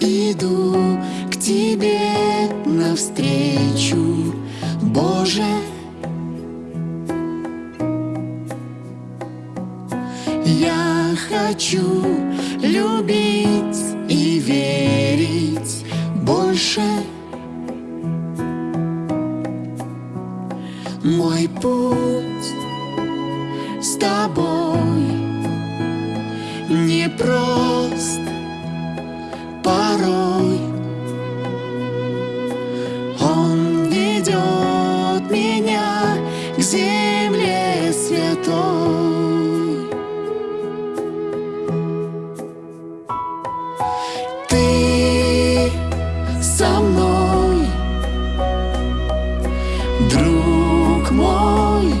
иду к Тебе навстречу, Боже. Я хочу любить и верить больше. Мой путь с тобой не прост. Ты со мной, друг мой,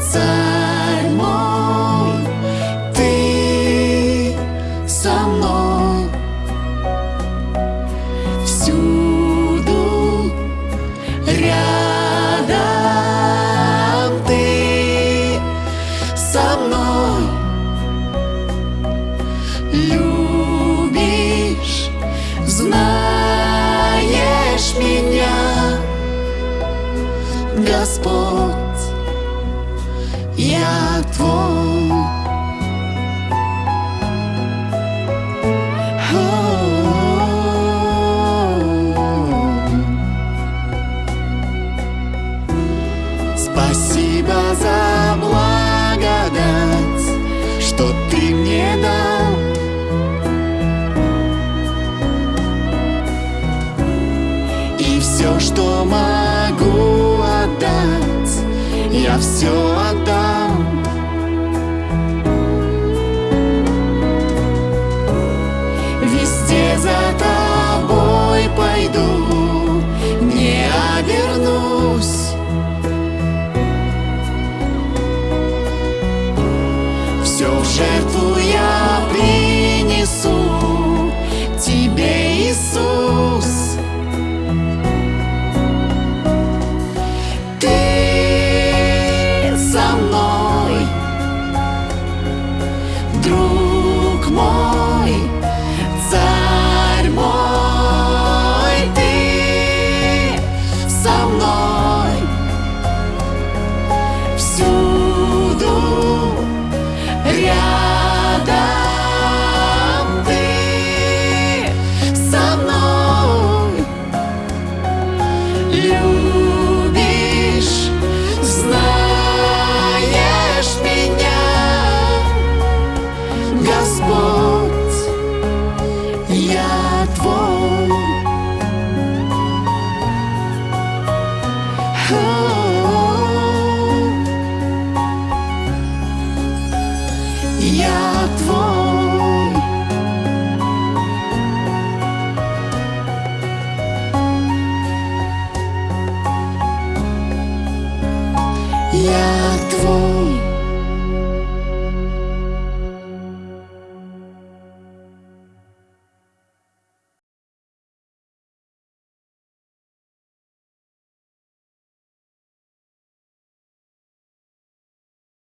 царь мой, ты со мной Господь, я твой. Спасибо за благодать, что ты мне дал. Я все отдам. Везде за тобой пойду, не обернусь. Все в жертву я друг мой, царь мой, ты со мной. Всюду рядом ты со мной. Любишь, Я твой.